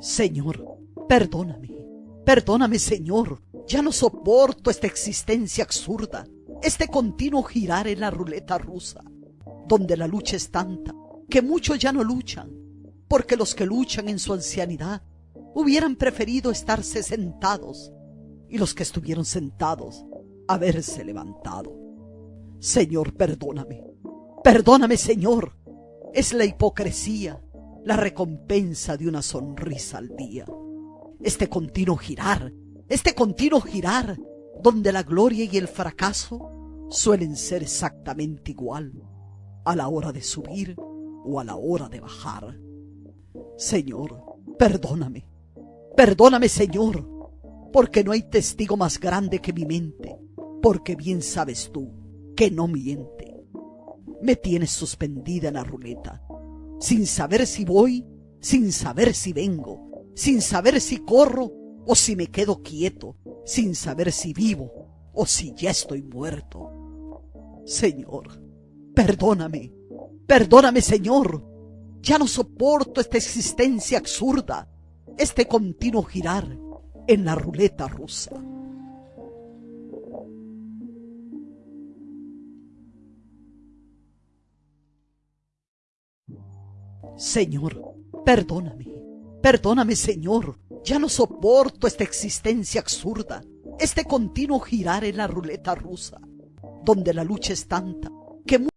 Señor, perdóname, perdóname, Señor. Ya no soporto esta existencia absurda, este continuo girar en la ruleta rusa, donde la lucha es tanta que muchos ya no luchan, porque los que luchan en su ancianidad hubieran preferido estarse sentados y los que estuvieron sentados haberse levantado. Señor, perdóname, perdóname, Señor. Es la hipocresía, la recompensa de una sonrisa al día. Este continuo girar, este continuo girar, donde la gloria y el fracaso suelen ser exactamente igual a la hora de subir o a la hora de bajar. Señor, perdóname, perdóname, Señor, porque no hay testigo más grande que mi mente, porque bien sabes tú que no miente. Me tienes suspendida en la ruleta, sin saber si voy, sin saber si vengo, sin saber si corro o si me quedo quieto, sin saber si vivo o si ya estoy muerto. Señor, perdóname, perdóname, Señor. Ya no soporto esta existencia absurda, este continuo girar en la ruleta rusa. Señor, perdóname, perdóname, Señor. Ya no soporto esta existencia absurda, este continuo girar en la ruleta rusa, donde la lucha es tanta que